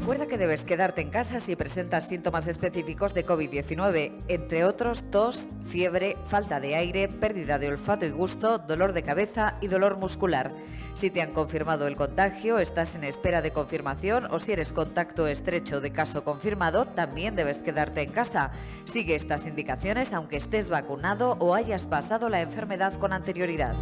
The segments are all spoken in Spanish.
Recuerda que debes quedarte en casa si presentas síntomas específicos de COVID-19, entre otros tos, fiebre, falta de aire, pérdida de olfato y gusto, dolor de cabeza y dolor muscular. Si te han confirmado el contagio, estás en espera de confirmación o si eres contacto estrecho de caso confirmado, también debes quedarte en casa. Sigue estas indicaciones aunque estés vacunado o hayas pasado la enfermedad con anterioridad.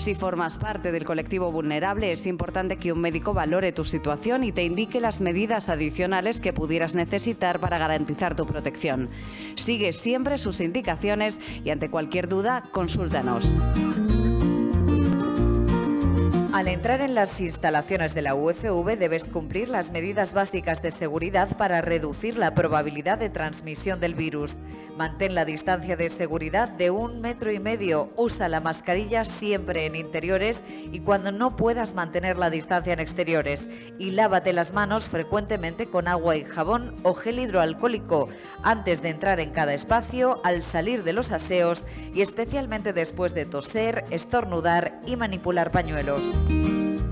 Si formas parte del colectivo vulnerable, es importante que un médico valore tu situación y te indique las medidas adicionales que pudieras necesitar para garantizar tu protección. Sigue siempre sus indicaciones y ante cualquier duda, consúltanos. Al entrar en las instalaciones de la UFV debes cumplir las medidas básicas de seguridad para reducir la probabilidad de transmisión del virus. Mantén la distancia de seguridad de un metro y medio. Usa la mascarilla siempre en interiores y cuando no puedas mantener la distancia en exteriores. Y lávate las manos frecuentemente con agua y jabón o gel hidroalcohólico antes de entrar en cada espacio, al salir de los aseos y especialmente después de toser, estornudar y manipular pañuelos.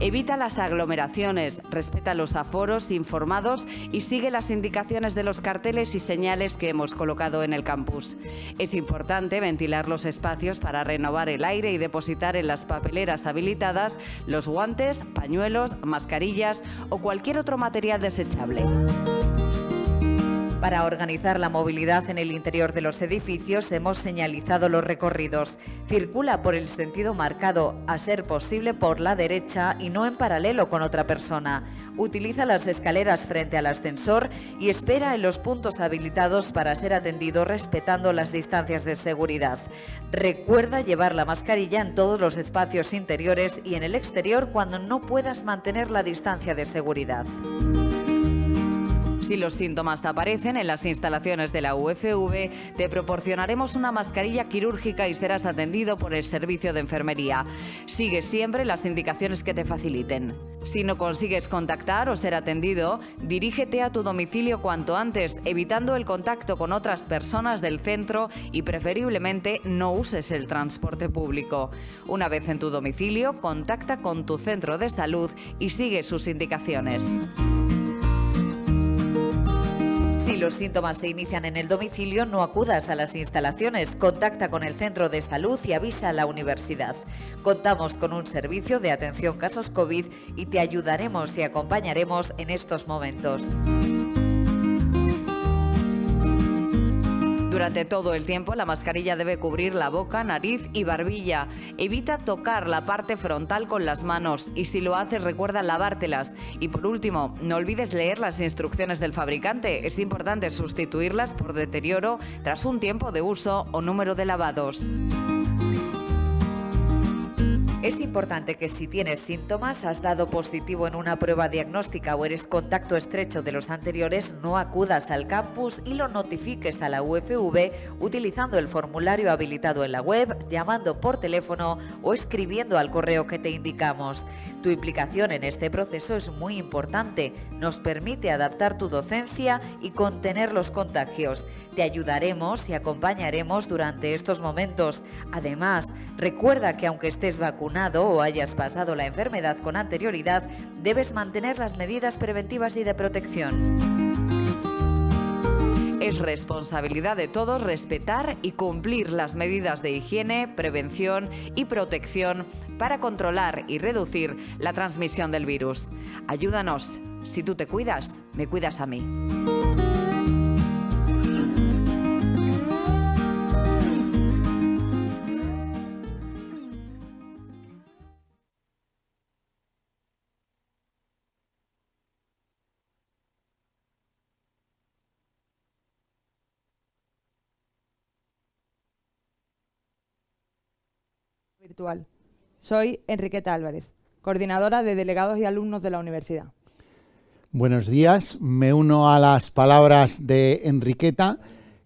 Evita las aglomeraciones, respeta los aforos informados y sigue las indicaciones de los carteles y señales que hemos colocado en el campus. Es importante ventilar los espacios para renovar el aire y depositar en las papeleras habilitadas los guantes, pañuelos, mascarillas o cualquier otro material desechable. Para organizar la movilidad en el interior de los edificios hemos señalizado los recorridos. Circula por el sentido marcado, a ser posible por la derecha y no en paralelo con otra persona. Utiliza las escaleras frente al ascensor y espera en los puntos habilitados para ser atendido respetando las distancias de seguridad. Recuerda llevar la mascarilla en todos los espacios interiores y en el exterior cuando no puedas mantener la distancia de seguridad. Si los síntomas aparecen en las instalaciones de la UFV, te proporcionaremos una mascarilla quirúrgica y serás atendido por el servicio de enfermería. Sigue siempre las indicaciones que te faciliten. Si no consigues contactar o ser atendido, dirígete a tu domicilio cuanto antes, evitando el contacto con otras personas del centro y preferiblemente no uses el transporte público. Una vez en tu domicilio, contacta con tu centro de salud y sigue sus indicaciones. Si los síntomas se inician en el domicilio, no acudas a las instalaciones, contacta con el centro de salud y avisa a la universidad. Contamos con un servicio de atención casos COVID y te ayudaremos y acompañaremos en estos momentos. Durante todo el tiempo la mascarilla debe cubrir la boca, nariz y barbilla. Evita tocar la parte frontal con las manos y si lo haces recuerda lavártelas. Y por último, no olvides leer las instrucciones del fabricante. Es importante sustituirlas por deterioro tras un tiempo de uso o número de lavados. Es importante que si tienes síntomas, has dado positivo en una prueba diagnóstica o eres contacto estrecho de los anteriores, no acudas al campus y lo notifiques a la UFV utilizando el formulario habilitado en la web, llamando por teléfono o escribiendo al correo que te indicamos. Tu implicación en este proceso es muy importante, nos permite adaptar tu docencia y contener los contagios. Te ayudaremos y acompañaremos durante estos momentos. Además, recuerda que aunque estés vacunado o hayas pasado la enfermedad con anterioridad, debes mantener las medidas preventivas y de protección. Es responsabilidad de todos respetar y cumplir las medidas de higiene, prevención y protección para controlar y reducir la transmisión del virus. Ayúdanos. Si tú te cuidas, me cuidas a mí. virtual. Soy Enriqueta Álvarez, coordinadora de delegados y alumnos de la universidad. Buenos días, me uno a las palabras de Enriqueta.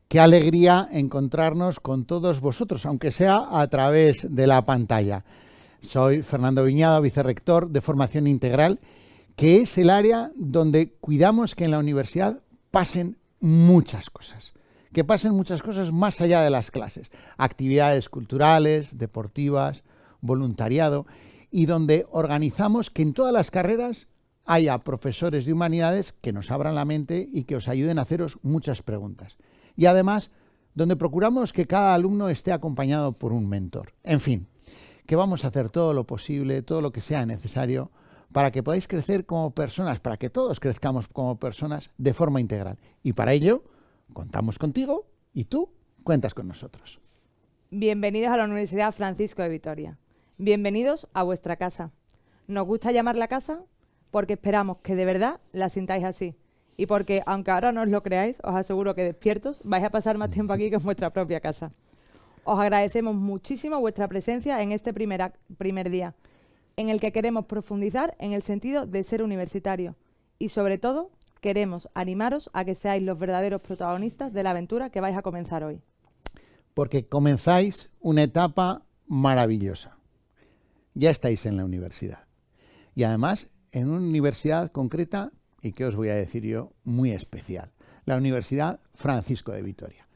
Qué alegría encontrarnos con todos vosotros, aunque sea a través de la pantalla. Soy Fernando Viñado, vicerrector de Formación Integral, que es el área donde cuidamos que en la universidad pasen muchas cosas que pasen muchas cosas más allá de las clases. Actividades culturales, deportivas, voluntariado. y donde organizamos que en todas las carreras haya profesores de humanidades que nos abran la mente y que os ayuden a haceros muchas preguntas. Y además, donde procuramos que cada alumno esté acompañado por un mentor. En fin, que vamos a hacer todo lo posible, todo lo que sea necesario para que podáis crecer como personas, para que todos crezcamos como personas de forma integral. Y para ello, contamos contigo y tú cuentas con nosotros. Bienvenidos a la Universidad Francisco de Vitoria. Bienvenidos a vuestra casa. ¿Nos gusta llamarla casa? Porque esperamos que de verdad la sintáis así. Y porque, aunque ahora no os lo creáis, os aseguro que despiertos vais a pasar más tiempo aquí que en vuestra propia casa. Os agradecemos muchísimo vuestra presencia en este primer, primer día en el que queremos profundizar en el sentido de ser universitario y sobre todo queremos animaros a que seáis los verdaderos protagonistas de la aventura que vais a comenzar hoy. Porque comenzáis una etapa maravillosa. Ya estáis en la universidad. Y además en una universidad concreta y que os voy a decir yo, muy especial. La Universidad Francisco de Vitoria.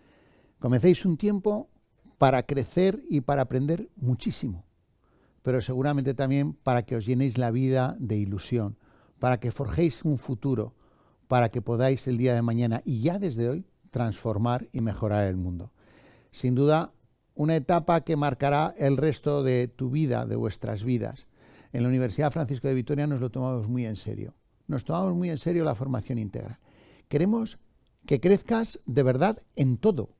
Comencéis un tiempo para crecer y para aprender muchísimo pero seguramente también para que os llenéis la vida de ilusión, para que forjéis un futuro, para que podáis el día de mañana y ya desde hoy transformar y mejorar el mundo. Sin duda, una etapa que marcará el resto de tu vida, de vuestras vidas. En la Universidad Francisco de Vitoria nos lo tomamos muy en serio. Nos tomamos muy en serio la formación integral. Queremos que crezcas de verdad en todo,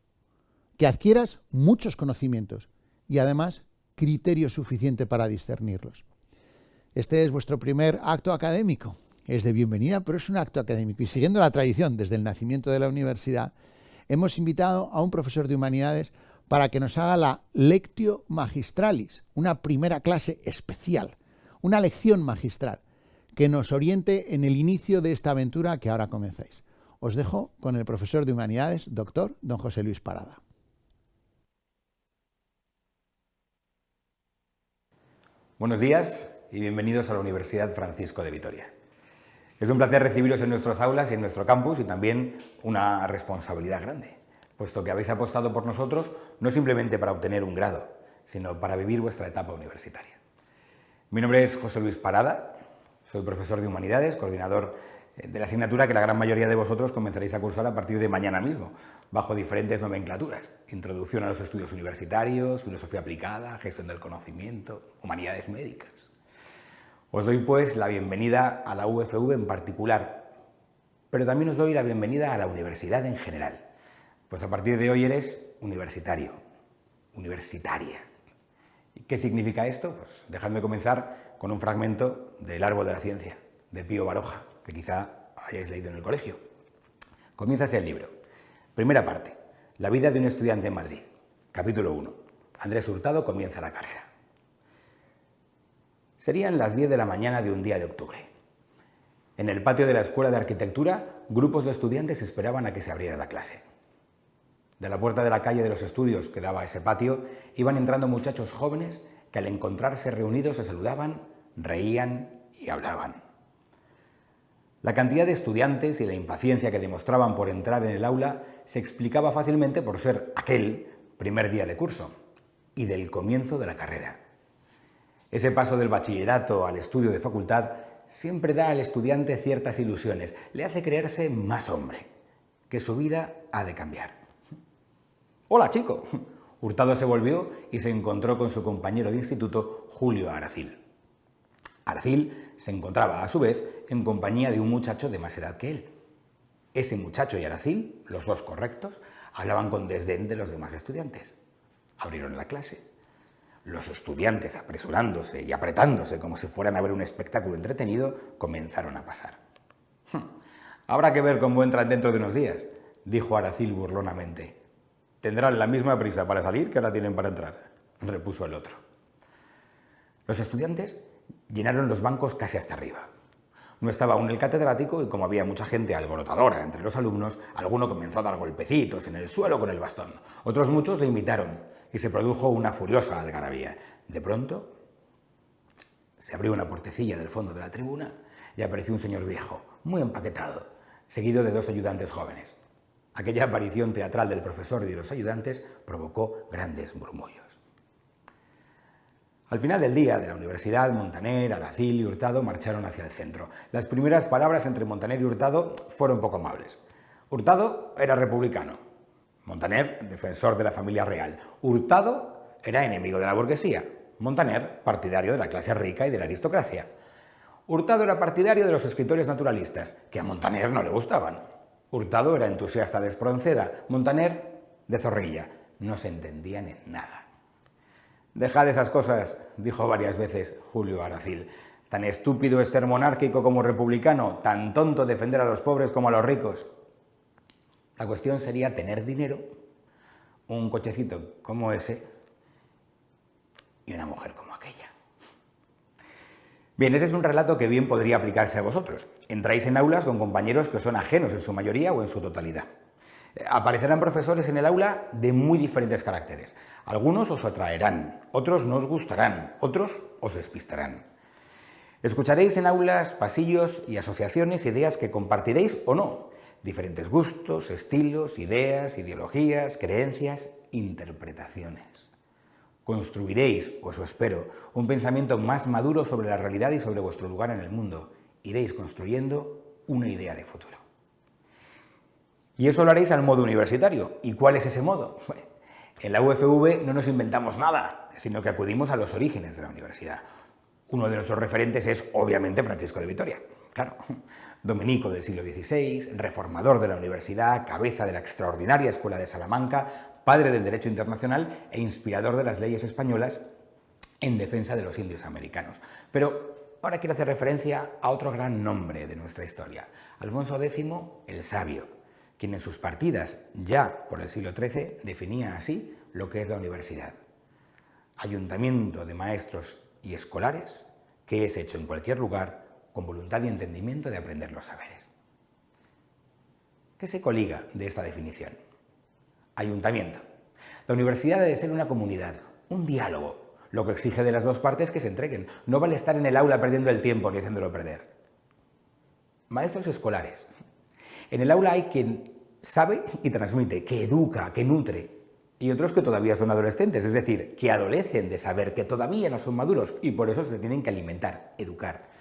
que adquieras muchos conocimientos y además criterio suficiente para discernirlos. Este es vuestro primer acto académico. Es de bienvenida, pero es un acto académico. Y siguiendo la tradición desde el nacimiento de la universidad, hemos invitado a un profesor de humanidades para que nos haga la Lectio Magistralis, una primera clase especial, una lección magistral, que nos oriente en el inicio de esta aventura que ahora comenzáis. Os dejo con el profesor de humanidades, doctor don José Luis Parada. Buenos días y bienvenidos a la Universidad Francisco de Vitoria. Es un placer recibiros en nuestras aulas y en nuestro campus y también una responsabilidad grande, puesto que habéis apostado por nosotros no simplemente para obtener un grado, sino para vivir vuestra etapa universitaria. Mi nombre es José Luis Parada, soy profesor de Humanidades, coordinador de la asignatura que la gran mayoría de vosotros comenzaréis a cursar a partir de mañana mismo, bajo diferentes nomenclaturas. Introducción a los estudios universitarios, filosofía aplicada, gestión del conocimiento, humanidades médicas. Os doy pues la bienvenida a la UFV en particular, pero también os doy la bienvenida a la universidad en general, pues a partir de hoy eres universitario, universitaria. ¿Y qué significa esto? Pues dejadme comenzar con un fragmento del Árbol de la Ciencia, de Pío Baroja, que quizá hayáis leído en el colegio. Comienza el libro. Primera parte. La vida de un estudiante en Madrid. Capítulo 1. Andrés Hurtado comienza la carrera. Serían las 10 de la mañana de un día de octubre. En el patio de la Escuela de Arquitectura, grupos de estudiantes esperaban a que se abriera la clase. De la puerta de la calle de los estudios que daba ese patio, iban entrando muchachos jóvenes que al encontrarse reunidos se saludaban, reían y hablaban. La cantidad de estudiantes y la impaciencia que demostraban por entrar en el aula se explicaba fácilmente por ser aquel primer día de curso y del comienzo de la carrera. Ese paso del bachillerato al estudio de facultad siempre da al estudiante ciertas ilusiones, le hace creerse más hombre, que su vida ha de cambiar. ¡Hola, chico! Hurtado se volvió y se encontró con su compañero de instituto, Julio Aracil. Aracil se encontraba, a su vez, en compañía de un muchacho de más edad que él. Ese muchacho y Aracil, los dos correctos, hablaban con desdén de los demás estudiantes. Abrieron la clase. Los estudiantes, apresurándose y apretándose como si fueran a ver un espectáculo entretenido, comenzaron a pasar. Habrá que ver cómo entran dentro de unos días, dijo Aracil burlonamente. Tendrán la misma prisa para salir que ahora tienen para entrar, repuso el otro. Los estudiantes llenaron los bancos casi hasta arriba. No estaba aún el catedrático y como había mucha gente alborotadora entre los alumnos, alguno comenzó a dar golpecitos en el suelo con el bastón. Otros muchos le imitaron y se produjo una furiosa algarabía. De pronto se abrió una portecilla del fondo de la tribuna y apareció un señor viejo, muy empaquetado, seguido de dos ayudantes jóvenes. Aquella aparición teatral del profesor y de los ayudantes provocó grandes murmullos. Al final del día de la universidad, Montaner, Aracil y Hurtado marcharon hacia el centro. Las primeras palabras entre Montaner y Hurtado fueron poco amables. Hurtado era republicano, Montaner, defensor de la familia real. Hurtado era enemigo de la burguesía, Montaner, partidario de la clase rica y de la aristocracia. Hurtado era partidario de los escritores naturalistas, que a Montaner no le gustaban. Hurtado era entusiasta de Espronceda, Montaner de Zorrilla. No se entendían en nada. Dejad esas cosas, dijo varias veces Julio Aracil. Tan estúpido es ser monárquico como republicano, tan tonto defender a los pobres como a los ricos. La cuestión sería tener dinero, un cochecito como ese y una mujer como. Bien, ese es un relato que bien podría aplicarse a vosotros. Entráis en aulas con compañeros que son ajenos en su mayoría o en su totalidad. Aparecerán profesores en el aula de muy diferentes caracteres. Algunos os atraerán, otros no os gustarán, otros os despistarán. Escucharéis en aulas, pasillos y asociaciones ideas que compartiréis o no, diferentes gustos, estilos, ideas, ideologías, creencias, interpretaciones. Construiréis, os espero, un pensamiento más maduro sobre la realidad y sobre vuestro lugar en el mundo. Iréis construyendo una idea de futuro. Y eso lo haréis al modo universitario. ¿Y cuál es ese modo? En la UFV no nos inventamos nada, sino que acudimos a los orígenes de la universidad. Uno de nuestros referentes es, obviamente, Francisco de Vitoria. Claro, dominico del siglo XVI, reformador de la universidad, cabeza de la extraordinaria Escuela de Salamanca, padre del derecho internacional e inspirador de las leyes españolas en defensa de los indios americanos. Pero ahora quiero hacer referencia a otro gran nombre de nuestra historia, Alfonso X el Sabio, quien en sus partidas, ya por el siglo XIII, definía así lo que es la universidad. Ayuntamiento de maestros y escolares que es hecho en cualquier lugar con voluntad y entendimiento de aprender los saberes. ¿Qué se coliga de esta definición? Ayuntamiento. La universidad debe ser una comunidad, un diálogo, lo que exige de las dos partes que se entreguen. No vale estar en el aula perdiendo el tiempo ni haciéndolo perder. Maestros escolares. En el aula hay quien sabe y transmite, que educa, que nutre, y otros que todavía son adolescentes, es decir, que adolecen de saber que todavía no son maduros y por eso se tienen que alimentar, educar.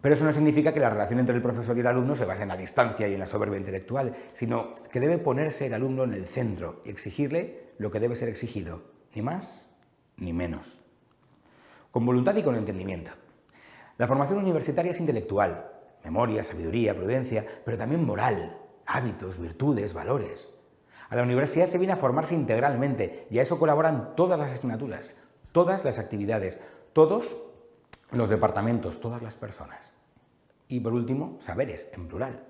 Pero eso no significa que la relación entre el profesor y el alumno se base en la distancia y en la soberbia intelectual, sino que debe ponerse el alumno en el centro y exigirle lo que debe ser exigido, ni más ni menos. Con voluntad y con entendimiento. La formación universitaria es intelectual, memoria, sabiduría, prudencia, pero también moral, hábitos, virtudes, valores. A la universidad se viene a formarse integralmente y a eso colaboran todas las asignaturas, todas las actividades, todos los departamentos, todas las personas. Y por último, saberes, en plural.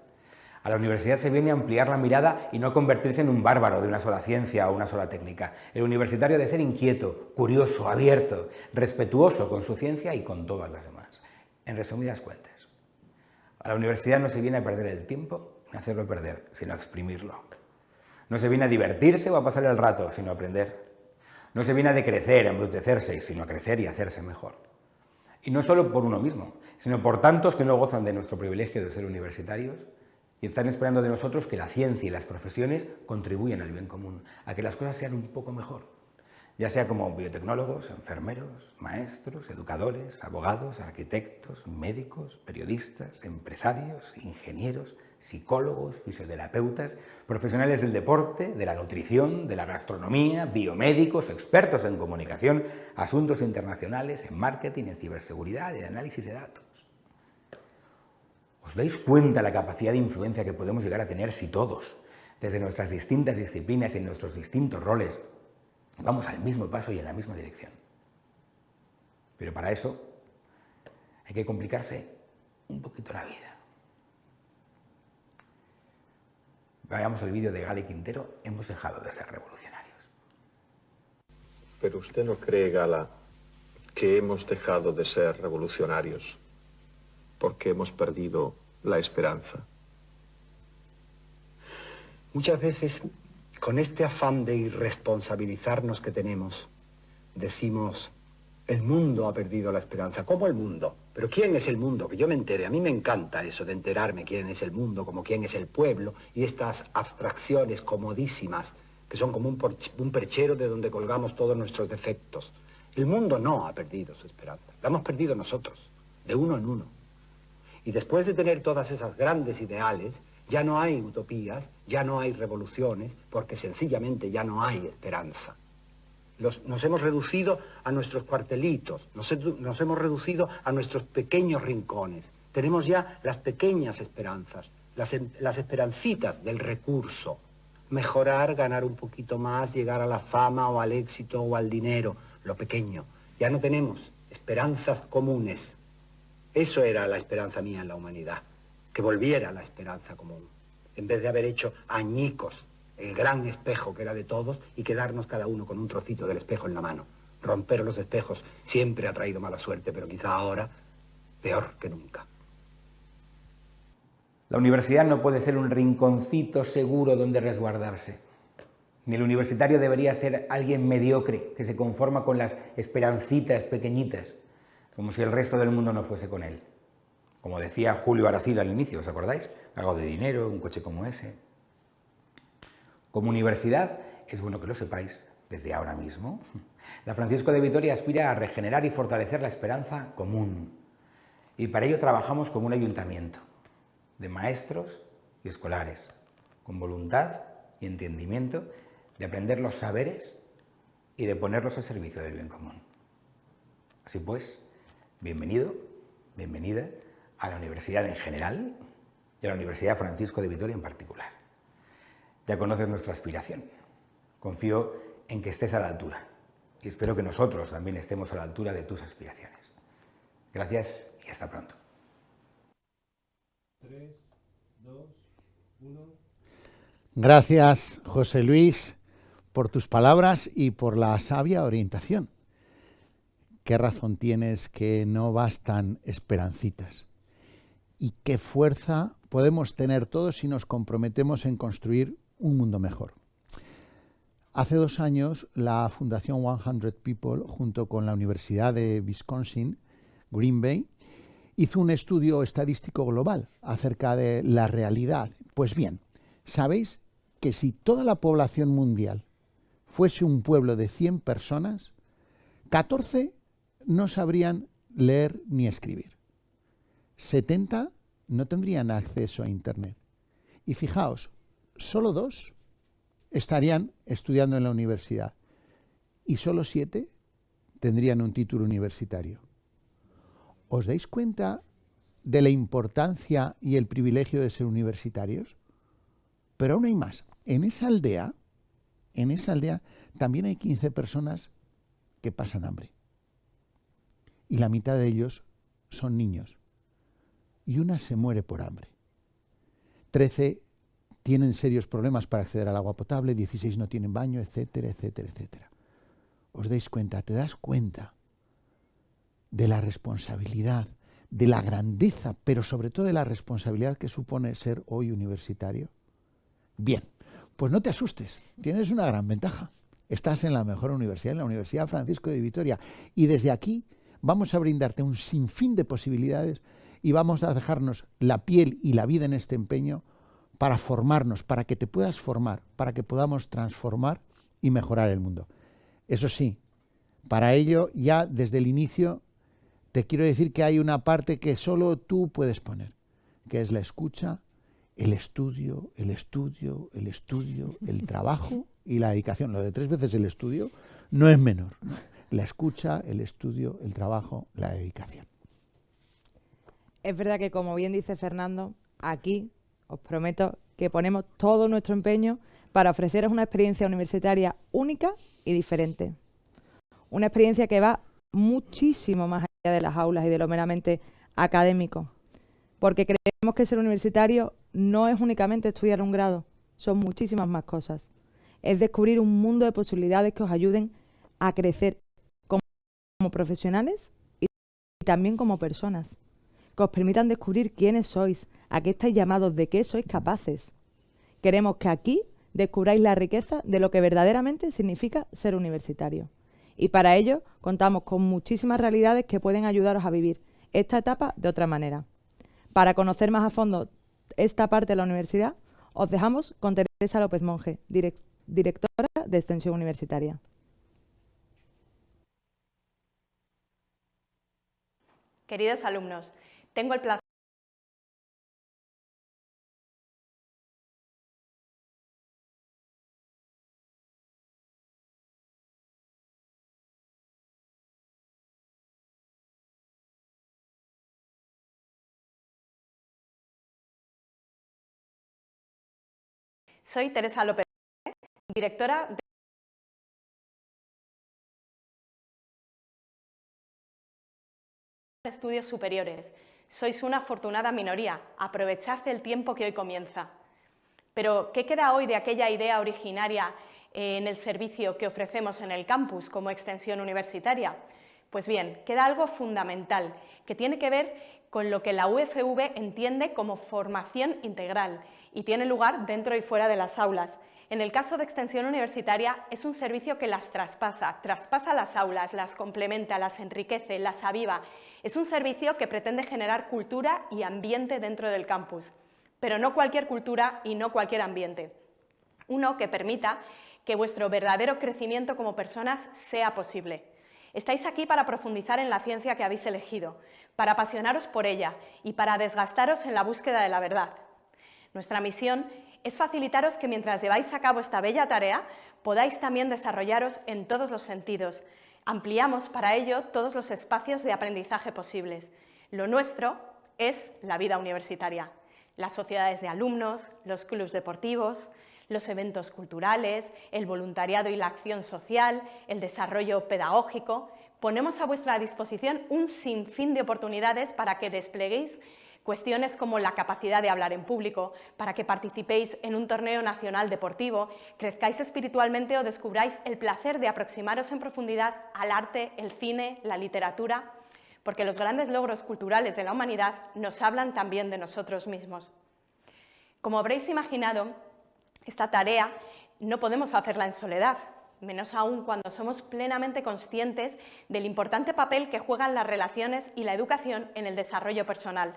A la universidad se viene a ampliar la mirada y no convertirse en un bárbaro de una sola ciencia o una sola técnica. El universitario debe ser inquieto, curioso, abierto, respetuoso con su ciencia y con todas las demás. En resumidas cuentas, a la universidad no se viene a perder el tiempo ni a hacerlo perder, sino a exprimirlo. No se viene a divertirse o a pasar el rato, sino a aprender. No se viene a decrecer, a embrutecerse, sino a crecer y a hacerse mejor. Y no solo por uno mismo, sino por tantos que no gozan de nuestro privilegio de ser universitarios y están esperando de nosotros que la ciencia y las profesiones contribuyan al bien común, a que las cosas sean un poco mejor. Ya sea como biotecnólogos, enfermeros, maestros, educadores, abogados, arquitectos, médicos, periodistas, empresarios, ingenieros, psicólogos, fisioterapeutas, profesionales del deporte, de la nutrición, de la gastronomía, biomédicos, expertos en comunicación, asuntos internacionales, en marketing, en ciberseguridad, en análisis de datos. ¿Os dais cuenta la capacidad de influencia que podemos llegar a tener si todos, desde nuestras distintas disciplinas y en nuestros distintos roles, Vamos al mismo paso y en la misma dirección. Pero para eso hay que complicarse un poquito la vida. Veamos el vídeo de Gale Quintero, hemos dejado de ser revolucionarios. Pero usted no cree, Gala, que hemos dejado de ser revolucionarios porque hemos perdido la esperanza. Muchas veces con este afán de irresponsabilizarnos que tenemos, decimos, el mundo ha perdido la esperanza. ¿Cómo el mundo? Pero ¿quién es el mundo? Que yo me entere. A mí me encanta eso de enterarme quién es el mundo, como quién es el pueblo, y estas abstracciones comodísimas, que son como un, un perchero de donde colgamos todos nuestros defectos. El mundo no ha perdido su esperanza, la hemos perdido nosotros, de uno en uno. Y después de tener todas esas grandes ideales, ya no hay utopías, ya no hay revoluciones, porque sencillamente ya no hay esperanza. Nos hemos reducido a nuestros cuartelitos, nos, hemos reducido a nuestros pequeños rincones. Tenemos ya las pequeñas esperanzas, las, las esperancitas del recurso. Mejorar, ganar un poquito más, llegar a la fama o al éxito o al dinero, lo pequeño. Ya no tenemos esperanzas comunes. Eso era la esperanza mía en la humanidad que volviera la esperanza común, en vez de haber hecho añicos el gran espejo que era de todos y quedarnos cada uno con un trocito del espejo en la mano. Romper los espejos siempre ha traído mala suerte, pero quizá ahora peor que nunca. La universidad no puede ser un rinconcito seguro donde resguardarse. Ni el universitario debería ser alguien mediocre que se conforma con las esperancitas pequeñitas, como si el resto del mundo no fuese con él. Como decía Julio Aracil al inicio, ¿os acordáis? Algo de dinero, un coche como ese. Como universidad, es bueno que lo sepáis desde ahora mismo. La Francisco de Vitoria aspira a regenerar y fortalecer la esperanza común. Y para ello trabajamos como un ayuntamiento de maestros y escolares, con voluntad y entendimiento de aprender los saberes y de ponerlos al servicio del bien común. Así pues, bienvenido, bienvenida a la universidad en general y a la Universidad Francisco de Vitoria en particular. Ya conoces nuestra aspiración. Confío en que estés a la altura y espero que nosotros también estemos a la altura de tus aspiraciones. Gracias y hasta pronto. Gracias, José Luis, por tus palabras y por la sabia orientación. ¿Qué razón tienes que no bastan esperancitas? y qué fuerza podemos tener todos si nos comprometemos en construir un mundo mejor. Hace dos años, la Fundación 100 People, junto con la Universidad de Wisconsin, Green Bay, hizo un estudio estadístico global acerca de la realidad. Pues bien, ¿sabéis que si toda la población mundial fuese un pueblo de 100 personas, 14 no sabrían leer ni escribir? 70 no tendrían acceso a Internet. Y fijaos, solo dos estarían estudiando en la universidad y solo siete tendrían un título universitario. ¿Os dais cuenta de la importancia y el privilegio de ser universitarios? Pero aún hay más. En esa aldea, en esa aldea también hay 15 personas que pasan hambre. Y la mitad de ellos son niños y una se muere por hambre. Trece tienen serios problemas para acceder al agua potable, 16 no tienen baño, etcétera, etcétera, etcétera. ¿Os dais cuenta? ¿Te das cuenta de la responsabilidad, de la grandeza, pero sobre todo de la responsabilidad que supone ser hoy universitario? Bien, pues no te asustes, tienes una gran ventaja. Estás en la mejor universidad, en la Universidad Francisco de Vitoria, y desde aquí vamos a brindarte un sinfín de posibilidades y vamos a dejarnos la piel y la vida en este empeño para formarnos, para que te puedas formar, para que podamos transformar y mejorar el mundo. Eso sí, para ello ya desde el inicio te quiero decir que hay una parte que solo tú puedes poner, que es la escucha, el estudio, el estudio, el estudio, el trabajo y la dedicación. Lo de tres veces el estudio no es menor. La escucha, el estudio, el trabajo, la dedicación. Es verdad que, como bien dice Fernando, aquí os prometo que ponemos todo nuestro empeño para ofreceros una experiencia universitaria única y diferente. Una experiencia que va muchísimo más allá de las aulas y de lo meramente académico. Porque creemos que ser universitario no es únicamente estudiar un grado, son muchísimas más cosas. Es descubrir un mundo de posibilidades que os ayuden a crecer como, profesionales y también como personas que os permitan descubrir quiénes sois, a qué estáis llamados, de qué sois capaces. Queremos que aquí descubráis la riqueza de lo que verdaderamente significa ser universitario. Y para ello contamos con muchísimas realidades que pueden ayudaros a vivir esta etapa de otra manera. Para conocer más a fondo esta parte de la universidad, os dejamos con Teresa López Monge, directora de Extensión Universitaria. queridos alumnos, tengo el placer Soy Teresa López, directora de estudios superiores. Sois una afortunada minoría, aprovechad el tiempo que hoy comienza. Pero, ¿qué queda hoy de aquella idea originaria en el servicio que ofrecemos en el campus como extensión universitaria? Pues bien, queda algo fundamental, que tiene que ver con lo que la UFV entiende como formación integral y tiene lugar dentro y fuera de las aulas, en el caso de extensión universitaria es un servicio que las traspasa, traspasa las aulas, las complementa, las enriquece, las aviva. Es un servicio que pretende generar cultura y ambiente dentro del campus, pero no cualquier cultura y no cualquier ambiente. Uno que permita que vuestro verdadero crecimiento como personas sea posible. Estáis aquí para profundizar en la ciencia que habéis elegido, para apasionaros por ella y para desgastaros en la búsqueda de la verdad. Nuestra misión es facilitaros que mientras lleváis a cabo esta bella tarea podáis también desarrollaros en todos los sentidos. Ampliamos para ello todos los espacios de aprendizaje posibles. Lo nuestro es la vida universitaria, las sociedades de alumnos, los clubes deportivos, los eventos culturales, el voluntariado y la acción social, el desarrollo pedagógico. Ponemos a vuestra disposición un sinfín de oportunidades para que despleguéis Cuestiones como la capacidad de hablar en público, para que participéis en un torneo nacional deportivo, crezcáis espiritualmente o descubráis el placer de aproximaros en profundidad al arte, el cine, la literatura, porque los grandes logros culturales de la humanidad nos hablan también de nosotros mismos. Como habréis imaginado, esta tarea no podemos hacerla en soledad, menos aún cuando somos plenamente conscientes del importante papel que juegan las relaciones y la educación en el desarrollo personal,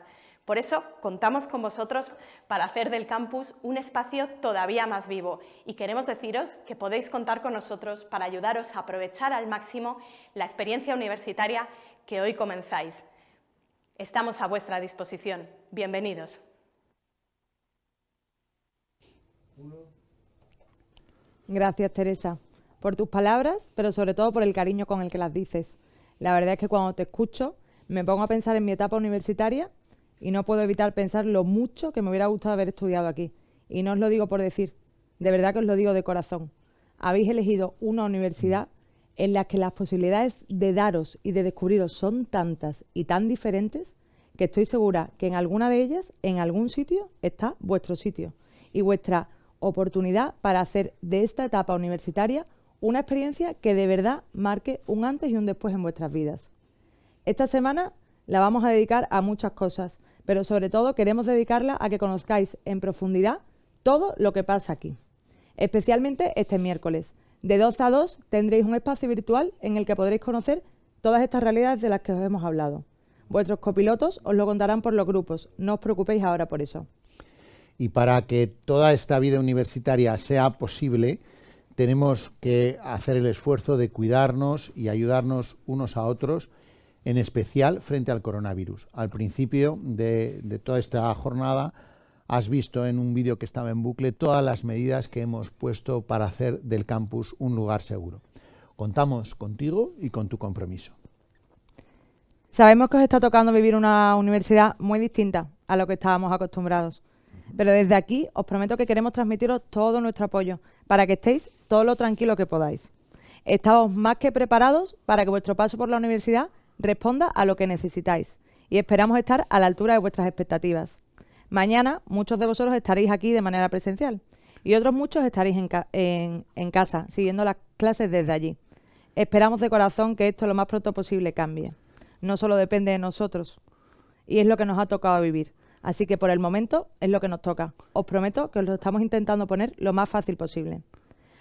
por eso contamos con vosotros para hacer del campus un espacio todavía más vivo y queremos deciros que podéis contar con nosotros para ayudaros a aprovechar al máximo la experiencia universitaria que hoy comenzáis. Estamos a vuestra disposición. Bienvenidos. Gracias, Teresa, por tus palabras, pero sobre todo por el cariño con el que las dices. La verdad es que cuando te escucho me pongo a pensar en mi etapa universitaria y no puedo evitar pensar lo mucho que me hubiera gustado haber estudiado aquí. Y no os lo digo por decir, de verdad que os lo digo de corazón. Habéis elegido una universidad en la que las posibilidades de daros y de descubriros son tantas y tan diferentes que estoy segura que en alguna de ellas, en algún sitio, está vuestro sitio y vuestra oportunidad para hacer de esta etapa universitaria una experiencia que de verdad marque un antes y un después en vuestras vidas. Esta semana la vamos a dedicar a muchas cosas, pero sobre todo queremos dedicarla a que conozcáis en profundidad todo lo que pasa aquí. Especialmente este miércoles. De 12 a 2 tendréis un espacio virtual en el que podréis conocer todas estas realidades de las que os hemos hablado. Vuestros copilotos os lo contarán por los grupos, no os preocupéis ahora por eso. Y para que toda esta vida universitaria sea posible, tenemos que hacer el esfuerzo de cuidarnos y ayudarnos unos a otros en especial frente al coronavirus. Al principio de, toda esta jornada has visto en un vídeo que estaba en bucle todas las medidas que hemos puesto para hacer del campus un lugar seguro. Contamos contigo y con tu compromiso. Sabemos que os está tocando vivir una universidad muy distinta a lo que estábamos acostumbrados, pero desde aquí os prometo que queremos transmitiros todo nuestro apoyo para que estéis todo lo tranquilo que podáis. Estamos más que preparados para que vuestro paso por la universidad responda a lo que necesitáis y esperamos estar a la altura de vuestras expectativas. Mañana muchos de vosotros estaréis aquí de manera presencial y otros muchos estaréis en, en casa siguiendo las clases desde allí. Esperamos de corazón que esto lo más pronto posible cambie. No solo depende de nosotros y es lo que nos ha tocado vivir. Así que por el momento es lo que nos toca. Os prometo que os lo estamos intentando poner lo más fácil posible.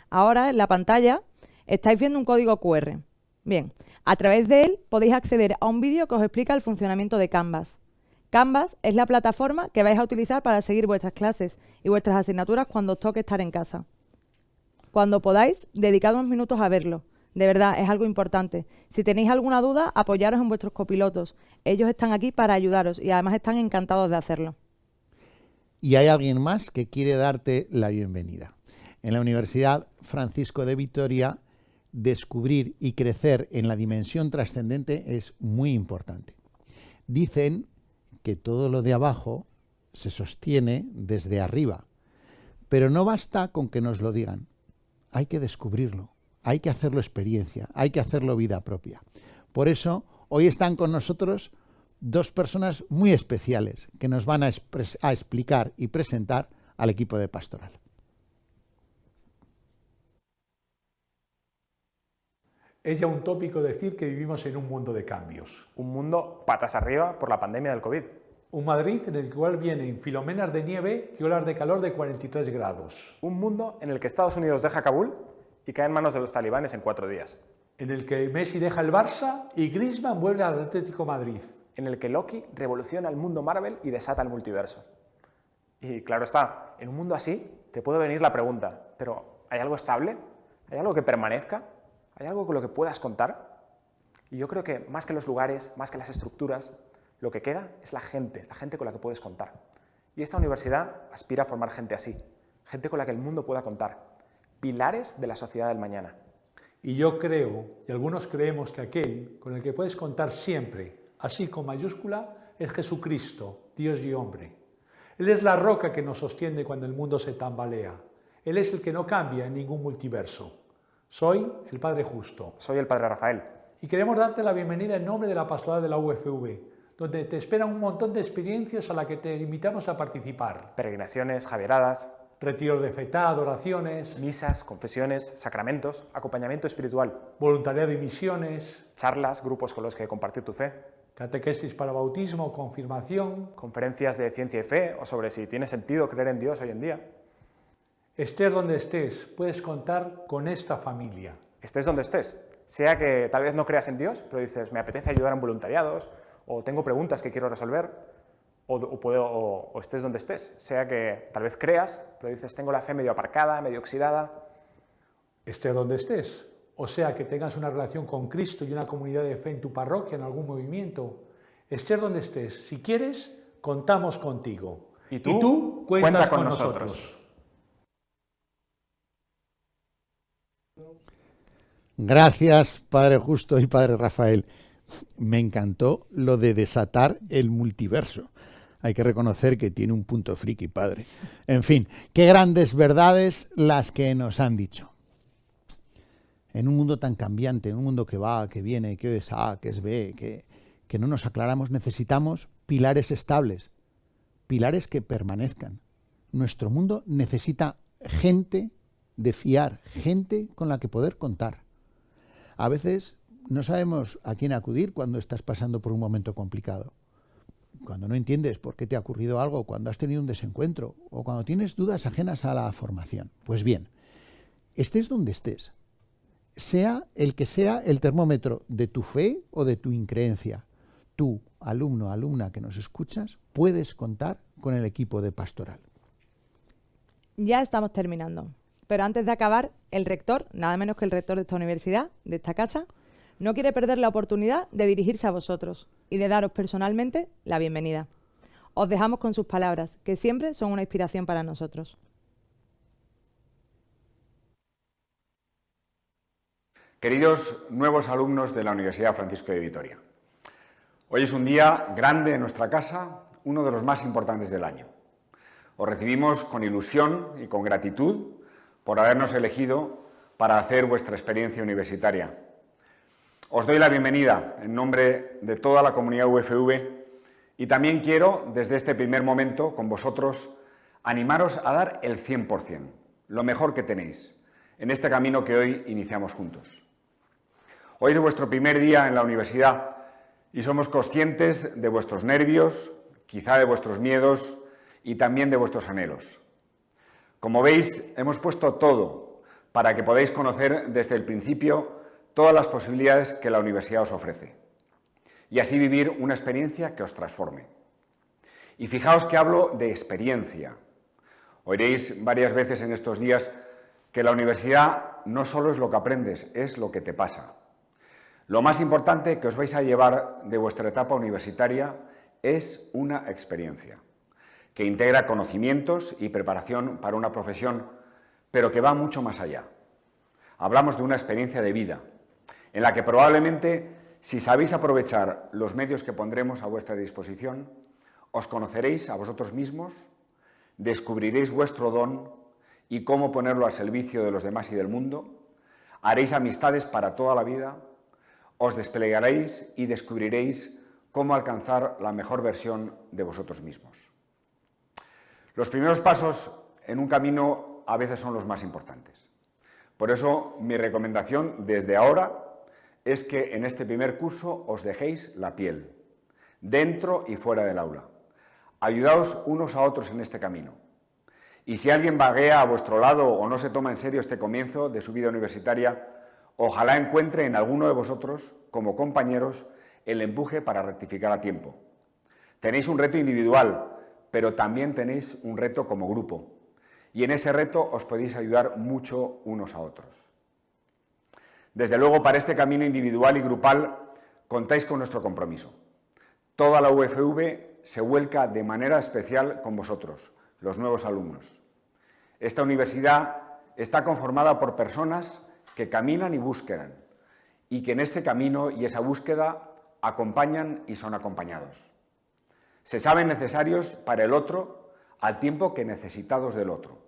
Ahora en la pantalla estáis viendo un código QR. Bien, a través de él podéis acceder a un vídeo que os explica el funcionamiento de Canvas. Canvas es la plataforma que vais a utilizar para seguir vuestras clases y vuestras asignaturas cuando os toque estar en casa. Cuando podáis, dedicad unos minutos a verlo. De verdad, es algo importante. Si tenéis alguna duda, apoyaros en vuestros copilotos. Ellos están aquí para ayudaros y además están encantados de hacerlo. Y hay alguien más que quiere darte la bienvenida. En la Universidad Francisco de Vitoria, descubrir y crecer en la dimensión trascendente es muy importante. Dicen que todo lo de abajo se sostiene desde arriba, pero no basta con que nos lo digan. Hay que descubrirlo, hay que hacerlo experiencia, hay que hacerlo vida propia. Por eso, hoy están con nosotros dos personas muy especiales que nos van a, explicar y presentar al equipo de pastoral. Es ya un tópico decir que vivimos en un mundo de cambios. Un mundo patas arriba por la pandemia del COVID. Un Madrid en el cual vienen filomenas de nieve y olas de calor de 43 grados. Un mundo en el que Estados Unidos deja Kabul y cae en manos de los talibanes en cuatro días. En el que Messi deja el Barça y Griezmann vuelve al Atlético Madrid. En el que Loki revoluciona el mundo Marvel y desata el multiverso. Y claro está, en un mundo así te puede venir la pregunta, ¿pero hay algo estable? ¿Hay algo que permanezca? ¿Hay algo con lo que puedas contar? Y yo creo que más que los lugares, más que las estructuras, lo que queda es la gente, la gente con la que puedes contar. Y esta universidad aspira a formar gente así, gente con la que el mundo pueda contar, pilares de la sociedad del mañana. Y yo creo, y algunos creemos que aquel con el que puedes contar siempre, así con mayúscula, es Jesucristo, Dios y hombre. Él es la roca que nos sostiene cuando el mundo se tambalea. Él es el que no cambia en ningún multiverso. Soy el Padre Justo. Soy el Padre Rafael. Y queremos darte la bienvenida en nombre de la pastoral de la UFV, donde te esperan un montón de experiencias a las que te invitamos a participar. Peregrinaciones, javieradas, retiros de fetá, adoraciones, misas, confesiones, sacramentos, acompañamiento espiritual, voluntariado y misiones, charlas, grupos con los que compartir tu fe, catequesis para bautismo, confirmación, conferencias de ciencia y fe o sobre si tiene sentido creer en Dios hoy en día. Estés donde estés, puedes contar con esta familia. Estés donde estés, sea que tal vez no creas en Dios, pero dices, me apetece ayudar en voluntariados, o tengo preguntas que quiero resolver, o, puedo, o, estés donde estés, sea que tal vez creas, pero dices, tengo la fe medio aparcada, medio oxidada. Estés donde estés, o sea que tengas una relación con Cristo y una comunidad de fe en tu parroquia, en algún movimiento, estés donde estés, si quieres, contamos contigo. Y tú, cuentas con, nosotros. Gracias, Padre Justo y Padre Rafael. Me encantó lo de desatar el multiverso. Hay que reconocer que tiene un punto friki, padre. En fin, qué grandes verdades las que nos han dicho. En un mundo tan cambiante, en un mundo que va, que viene, que es A, que es B, que, que no nos aclaramos, necesitamos pilares estables, pilares que permanezcan. Nuestro mundo necesita gente de fiar, gente con la que poder contar. A veces no sabemos a quién acudir cuando estás pasando por un momento complicado. Cuando no entiendes por qué te ha ocurrido algo, cuando has tenido un desencuentro o cuando tienes dudas ajenas a la formación. Pues bien, estés donde estés, sea el que sea el termómetro de tu fe o de tu increencia, tú, alumno, alumna que nos escuchas, puedes contar con el equipo de pastoral. Ya estamos terminando. Pero antes de acabar, el rector, nada menos que el rector de esta universidad, de esta casa, no quiere perder la oportunidad de dirigirse a vosotros y de daros personalmente la bienvenida. Os dejamos con sus palabras, que siempre son una inspiración para nosotros. Queridos nuevos alumnos de la Universidad Francisco de Vitoria, hoy es un día grande en nuestra casa, uno de los más importantes del año. Os recibimos con ilusión y con gratitud por habernos elegido para hacer vuestra experiencia universitaria. Os doy la bienvenida en nombre de toda la comunidad UFV y también quiero, desde este primer momento, con vosotros, animaros a dar el 100%, lo mejor que tenéis, en este camino que hoy iniciamos juntos. Hoy es vuestro primer día en la universidad y somos conscientes de vuestros nervios, quizá de vuestros miedos y también de vuestros anhelos. Como veis, hemos puesto todo para que podáis conocer desde el principio todas las posibilidades que la universidad os ofrece y así vivir una experiencia que os transforme. Y fijaos que hablo de experiencia. Oiréis varias veces en estos días que la universidad no solo es lo que aprendes, es lo que te pasa. Lo más importante que os vais a llevar de vuestra etapa universitaria es una experiencia, que integra conocimientos y preparación para una profesión, pero que va mucho más allá. Hablamos de una experiencia de vida, en la que probablemente, si sabéis aprovechar los medios que pondremos a vuestra disposición, os conoceréis a vosotros mismos, descubriréis vuestro don y cómo ponerlo al servicio de los demás y del mundo, haréis amistades para toda la vida, os desplegaréis y descubriréis cómo alcanzar la mejor versión de vosotros mismos. Los primeros pasos en un camino a veces son los más importantes. Por eso mi recomendación desde ahora es que en este primer curso os dejéis la piel, dentro y fuera del aula. Ayudaos unos a otros en este camino. Y si alguien vaguea a vuestro lado o no se toma en serio este comienzo de su vida universitaria, ojalá encuentre en alguno de vosotros, como compañeros, el empuje para rectificar a tiempo. Tenéis un reto individual, pero también tenéis un reto como grupo. Y en ese reto os podéis ayudar mucho unos a otros. Desde luego, para este camino individual y grupal, contáis con nuestro compromiso. Toda la UFV se vuelca de manera especial con vosotros, los nuevos alumnos. Esta universidad está conformada por personas que caminan y buscan, y que en este camino y esa búsqueda acompañan y son acompañados. Se saben necesarios para el otro al tiempo que necesitados del otro.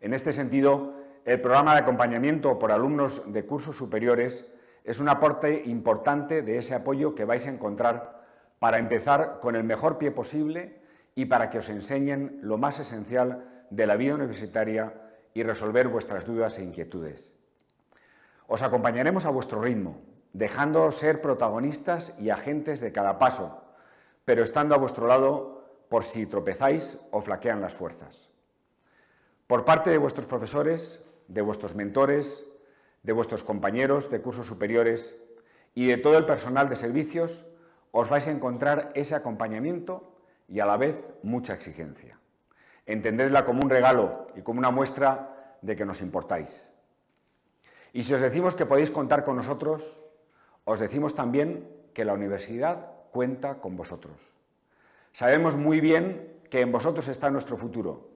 En este sentido, el programa de acompañamiento por alumnos de cursos superiores es un aporte importante de ese apoyo que vais a encontrar para empezar con el mejor pie posible y para que os enseñen lo más esencial de la vida universitaria y resolver vuestras dudas e inquietudes. Os acompañaremos a vuestro ritmo, dejando ser protagonistas y agentes de cada paso, pero estando a vuestro lado por si tropezáis o flaquean las fuerzas. Por parte de vuestros profesores, de vuestros mentores, de vuestros compañeros de cursos superiores y de todo el personal de servicios, os vais a encontrar ese acompañamiento y a la vez mucha exigencia. Entendedla como un regalo y como una muestra de que nos importáis. Y si os decimos que podéis contar con nosotros, os decimos también que la universidad cuenta con vosotros. Sabemos muy bien que en vosotros está nuestro futuro.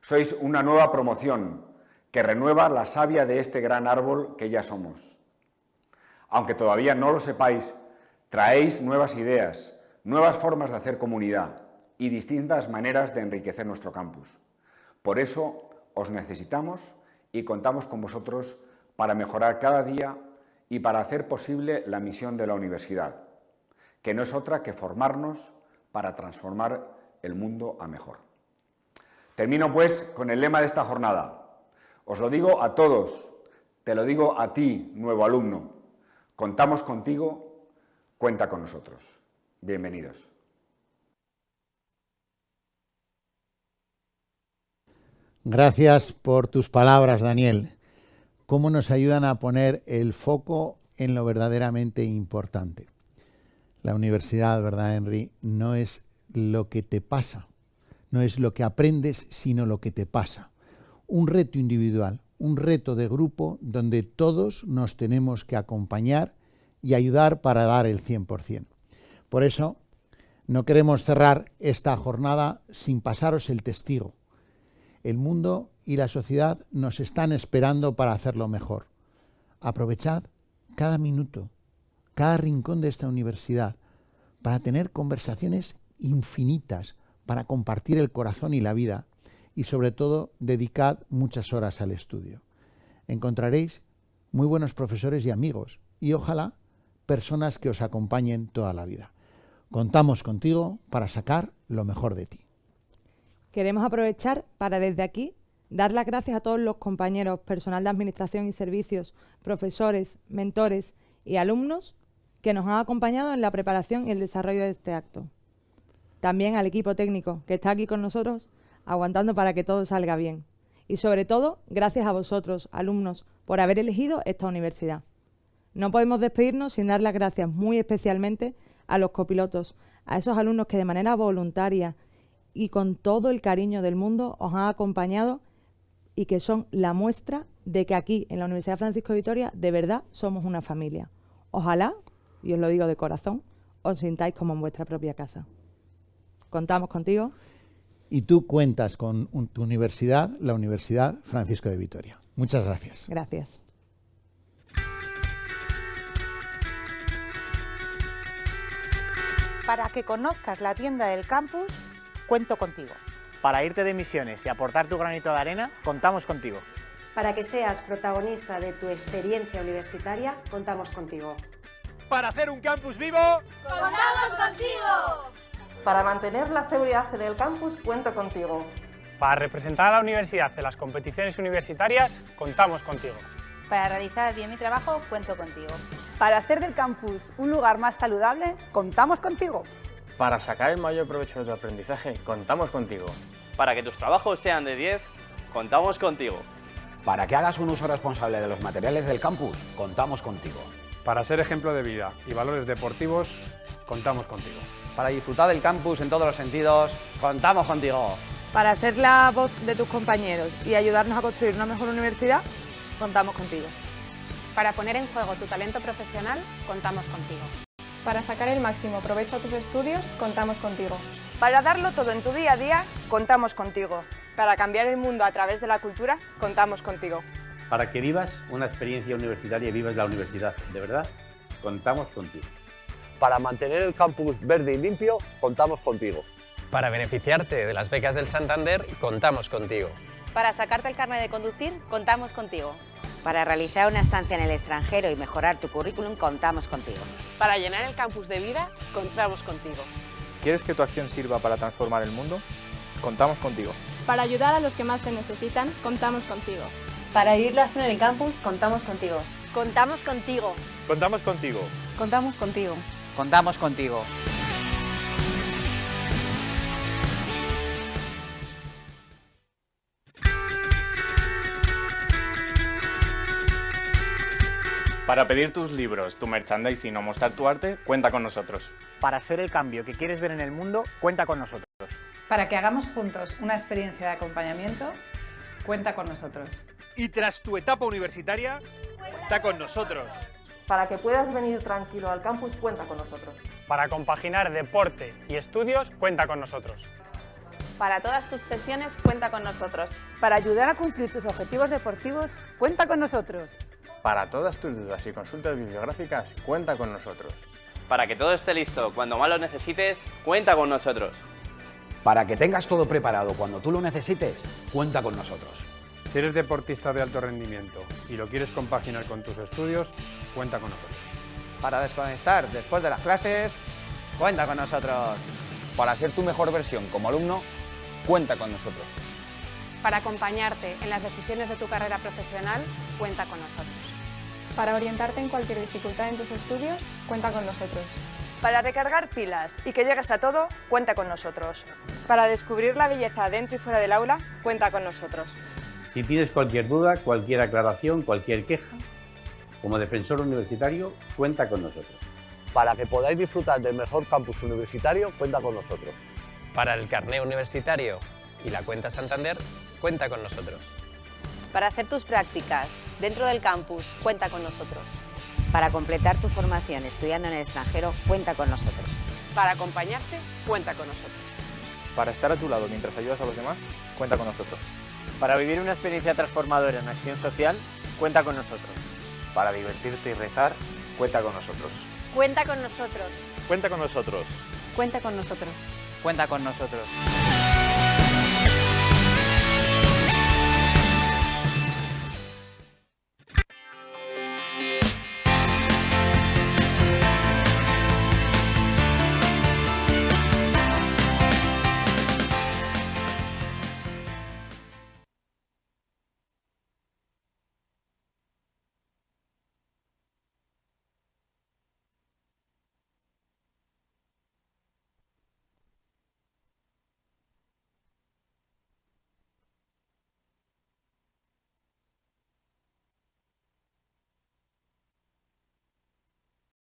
Sois una nueva promoción que renueva la savia de este gran árbol que ya somos. Aunque todavía no lo sepáis, traéis nuevas ideas, nuevas formas de hacer comunidad y distintas maneras de enriquecer nuestro campus. Por eso os necesitamos y contamos con vosotros para mejorar cada día y para hacer posible la misión de la universidad, que no es otra que formarnos para transformar el mundo a mejor. Termino pues con el lema de esta jornada. Os lo digo a todos, te lo digo a ti, nuevo alumno. Contamos contigo, cuenta con nosotros. Bienvenidos. Gracias por tus palabras, Daniel cómo nos ayudan a poner el foco en lo verdaderamente importante. La universidad, ¿verdad, Henry? No es lo que te pasa, no es lo que aprendes, sino lo que te pasa. Un reto individual, un reto de grupo donde todos nos tenemos que acompañar y ayudar para dar el 100%. Por eso, no queremos cerrar esta jornada sin pasaros el testigo. El mundo y la sociedad nos están esperando para hacerlo mejor. Aprovechad cada minuto, cada rincón de esta universidad para tener conversaciones infinitas, para compartir el corazón y la vida y sobre todo dedicad muchas horas al estudio. Encontraréis muy buenos profesores y amigos y ojalá personas que os acompañen toda la vida. Contamos contigo para sacar lo mejor de ti. Queremos aprovechar para desde aquí Dar las gracias a todos los compañeros, personal de administración y servicios, profesores, mentores y alumnos que nos han acompañado en la preparación y el desarrollo de este acto. También al equipo técnico que está aquí con nosotros aguantando para que todo salga bien. Y sobre todo, gracias a vosotros, alumnos, por haber elegido esta universidad. No podemos despedirnos sin dar las gracias muy especialmente a los copilotos, a esos alumnos que de manera voluntaria y con todo el cariño del mundo os han acompañado y que son la muestra de que aquí, en la Universidad Francisco de Vitoria, de verdad somos una familia. Ojalá, y os lo digo de corazón, os sintáis como en vuestra propia casa. Contamos contigo. Y tú cuentas con tu universidad, la Universidad Francisco de Vitoria. Muchas gracias. Gracias. Para que conozcas la tienda del campus, cuento contigo. Para irte de misiones y aportar tu granito de arena, contamos contigo. Para que seas protagonista de tu experiencia universitaria, contamos contigo. Para hacer un campus vivo, ¡contamos contigo! Para mantener la seguridad en el campus, cuento contigo. Para representar a la universidad en las competiciones universitarias, contamos contigo. Para realizar bien mi trabajo, cuento contigo. Para hacer del campus un lugar más saludable, contamos contigo. Para sacar el mayor provecho de tu aprendizaje, contamos contigo. Para que tus trabajos sean de 10, contamos contigo. Para que hagas un uso responsable de los materiales del campus, contamos contigo. Para ser ejemplo de vida y valores deportivos, contamos contigo. Para disfrutar del campus en todos los sentidos, contamos contigo. Para ser la voz de tus compañeros y ayudarnos a construir una mejor universidad, contamos contigo. Para poner en juego tu talento profesional, contamos contigo. Para sacar el máximo provecho a tus estudios, contamos contigo. Para darlo todo en tu día a día, contamos contigo. Para cambiar el mundo a través de la cultura, contamos contigo. Para que vivas una experiencia universitaria y vivas la universidad, de verdad, contamos contigo. Para mantener el campus verde y limpio, contamos contigo. Para beneficiarte de las becas del Santander, contamos contigo. Para sacarte el carnet de conducir, contamos contigo. Para realizar una estancia en el extranjero y mejorar tu currículum, contamos contigo. Para llenar el campus de vida, contamos contigo. ¿Quieres que tu acción sirva para transformar el mundo? Contamos contigo. Para ayudar a los que más te necesitan, contamos contigo. Para vivir la acción en el campus, contamos contigo. Contamos contigo. Contamos contigo. Contamos contigo. Contamos contigo. Para pedir tus libros, tu merchandising o mostrar tu arte, cuenta con nosotros. Para ser el cambio que quieres ver en el mundo, cuenta con nosotros. Para que hagamos juntos una experiencia de acompañamiento, cuenta con nosotros. Y tras tu etapa universitaria, cuenta con nosotros. Para que puedas venir tranquilo al campus, cuenta con nosotros. Para compaginar deporte y estudios, cuenta con nosotros. Para todas tus gestiones, cuenta con nosotros. Para ayudar a cumplir tus objetivos deportivos, cuenta con nosotros. Para todas tus dudas y consultas bibliográficas, cuenta con nosotros. Para que todo esté listo cuando más lo necesites, cuenta con nosotros. Para que tengas todo preparado cuando tú lo necesites, cuenta con nosotros. Si eres deportista de alto rendimiento y lo quieres compaginar con tus estudios, cuenta con nosotros. Para desconectar después de las clases, cuenta con nosotros. Para ser tu mejor versión como alumno, cuenta con nosotros. Para acompañarte en las decisiones de tu carrera profesional, cuenta con nosotros. Para orientarte en cualquier dificultad en tus estudios, cuenta con nosotros. Para recargar pilas y que llegues a todo, cuenta con nosotros. Para descubrir la belleza dentro y fuera del aula, cuenta con nosotros. Si tienes cualquier duda, cualquier aclaración, cualquier queja, como defensor universitario, cuenta con nosotros. Para que podáis disfrutar del mejor campus universitario, cuenta con nosotros. Para el carné universitario y la cuenta Santander, cuenta con nosotros. Para hacer tus prácticas dentro del campus, cuenta con nosotros. Para completar tu formación estudiando en el extranjero, cuenta con nosotros. Para acompañarte, cuenta con nosotros. Para estar a tu lado mientras ayudas a los demás, cuenta con nosotros. Para vivir una experiencia transformadora en acción social, cuenta con nosotros. Para divertirte y rezar, cuenta con nosotros. Cuenta con nosotros. Cuenta con nosotros. Cuenta con nosotros. Cuenta con nosotros.